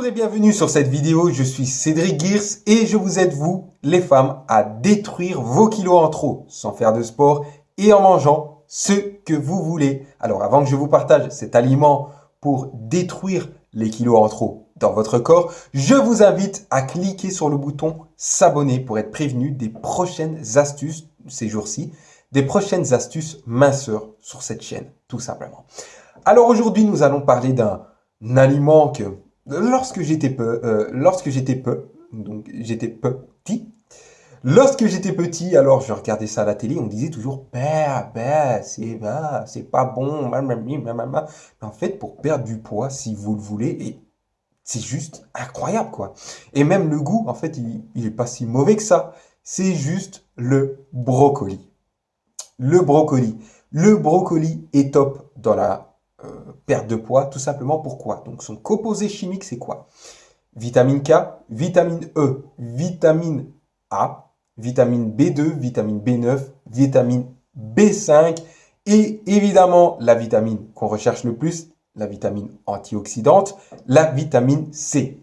Bonjour et bienvenue sur cette vidéo, je suis Cédric Gears et je vous aide vous, les femmes, à détruire vos kilos en trop sans faire de sport et en mangeant ce que vous voulez. Alors avant que je vous partage cet aliment pour détruire les kilos en trop dans votre corps, je vous invite à cliquer sur le bouton s'abonner pour être prévenu des prochaines astuces ces jours-ci, des prochaines astuces minceurs sur cette chaîne, tout simplement. Alors aujourd'hui, nous allons parler d'un aliment que lorsque j'étais peu, euh, lorsque j'étais peu, donc j'étais petit, lorsque j'étais petit, alors je regardais ça à la télé, on disait toujours bah, bah, c'est bah, c'est pas bon, mais en fait pour perdre du poids, si vous le voulez, et c'est juste incroyable quoi. Et même le goût, en fait, il, il est pas si mauvais que ça. C'est juste le brocoli. Le brocoli. Le brocoli est top dans la euh, perte de poids, tout simplement pourquoi Donc son composé chimique, c'est quoi? Vitamine K, vitamine E, vitamine A, vitamine B2, vitamine B9, vitamine B5 et évidemment la vitamine qu'on recherche le plus, la vitamine antioxydante, la vitamine C.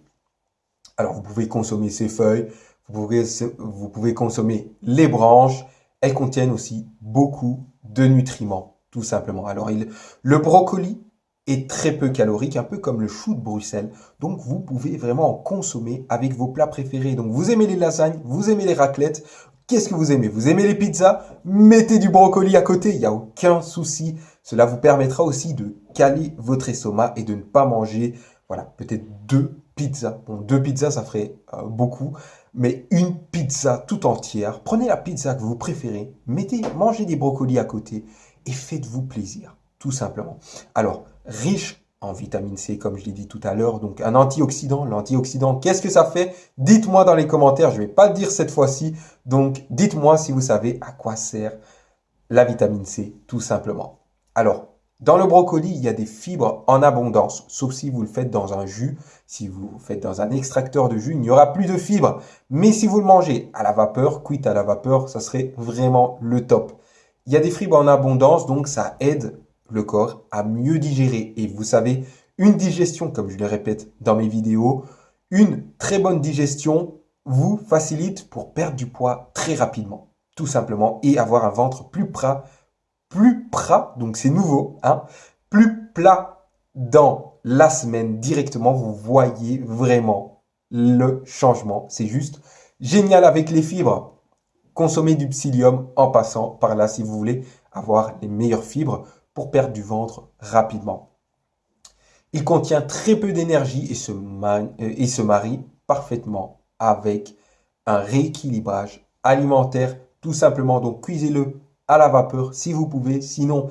Alors vous pouvez consommer ces feuilles, vous pouvez, vous pouvez consommer les branches, elles contiennent aussi beaucoup de nutriments tout simplement. Alors, il, le brocoli est très peu calorique, un peu comme le chou de Bruxelles. Donc, vous pouvez vraiment en consommer avec vos plats préférés. Donc, vous aimez les lasagnes, vous aimez les raclettes. Qu'est-ce que vous aimez? Vous aimez les pizzas? Mettez du brocoli à côté, il n'y a aucun souci. Cela vous permettra aussi de caler votre estomac et de ne pas manger, voilà, peut-être deux pizzas. Bon, deux pizzas, ça ferait euh, beaucoup, mais une pizza tout entière. Prenez la pizza que vous préférez, mettez, mangez des brocolis à côté et faites-vous plaisir, tout simplement. Alors, riche en vitamine C, comme je l'ai dit tout à l'heure, donc un antioxydant. L'antioxydant, qu'est-ce que ça fait? Dites-moi dans les commentaires, je ne vais pas le dire cette fois-ci, donc dites-moi si vous savez à quoi sert la vitamine C, tout simplement. Alors, dans le brocoli, il y a des fibres en abondance, sauf si vous le faites dans un jus. Si vous le faites dans un extracteur de jus, il n'y aura plus de fibres. Mais si vous le mangez à la vapeur, cuite à la vapeur, ça serait vraiment le top. Il y a des fibres en abondance, donc ça aide le corps à mieux digérer. Et vous savez, une digestion, comme je le répète dans mes vidéos, une très bonne digestion vous facilite pour perdre du poids très rapidement, tout simplement, et avoir un ventre plus plat, plus plat, donc c'est nouveau, hein, plus plat dans la semaine directement, vous voyez vraiment le changement. C'est juste génial avec les fibres. Consommez du psyllium en passant par là si vous voulez avoir les meilleures fibres pour perdre du ventre rapidement. Il contient très peu d'énergie et, se euh, et se marie parfaitement avec un rééquilibrage alimentaire tout simplement. Donc cuisez-le à la vapeur si vous pouvez, sinon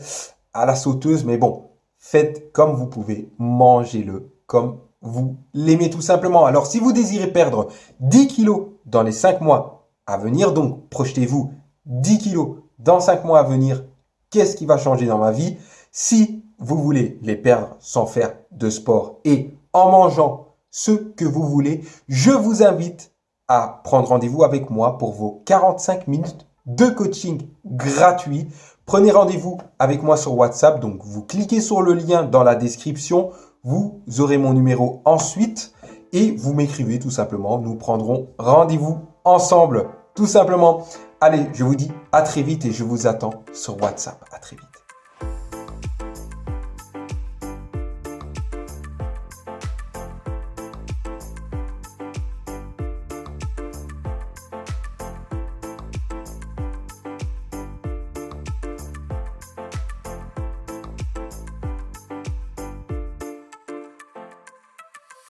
à la sauteuse. Mais bon, faites comme vous pouvez, mangez-le comme vous l'aimez tout simplement. Alors si vous désirez perdre 10 kilos dans les 5 mois à venir. Donc, projetez-vous 10 kilos dans 5 mois à venir. Qu'est-ce qui va changer dans ma vie Si vous voulez les perdre sans faire de sport? Et en mangeant ce que vous voulez, je vous invite à prendre rendez-vous avec moi pour vos 45 minutes de coaching gratuit. Prenez rendez-vous avec moi sur WhatsApp. Donc, vous cliquez sur le lien dans la description. Vous aurez mon numéro ensuite et vous m'écrivez tout simplement. Nous prendrons rendez-vous ensemble, tout simplement. Allez, je vous dis à très vite et je vous attends sur WhatsApp. À très vite.